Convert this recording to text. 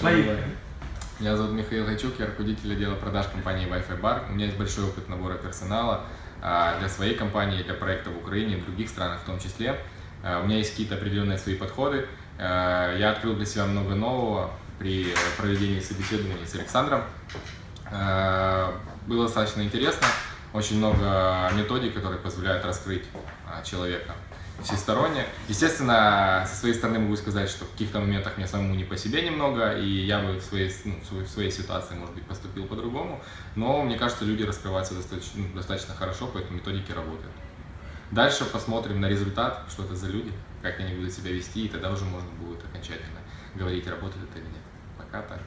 Поехали. Меня зовут Михаил Гайчук, я руководитель отдела продаж компании Wi-Fi Bar. У меня есть большой опыт набора персонала а, для своей компании, для проекта в Украине и других странах в том числе. А, У меня есть какие-то определенные свои подходы. А, Я открыл для себя много нового при проведении собеседований с Александром. Было достаточно интересно. Очень много методик, которые позволяют раскрыть человека всесторонне. Естественно, со своей стороны могу сказать, что в каких-то моментах мне самому не по себе немного, и я бы в своей, ну, в своей- ситуации, может быть, поступил по-другому. Но мне кажется, люди раскрываются достаточно, ну, достаточно хорошо, поэтому методики работают. Дальше посмотрим на результат, что это за люди, как они будут себя вести, и тогда уже можно будет окончательно говорить, работает это или нет. Пока так.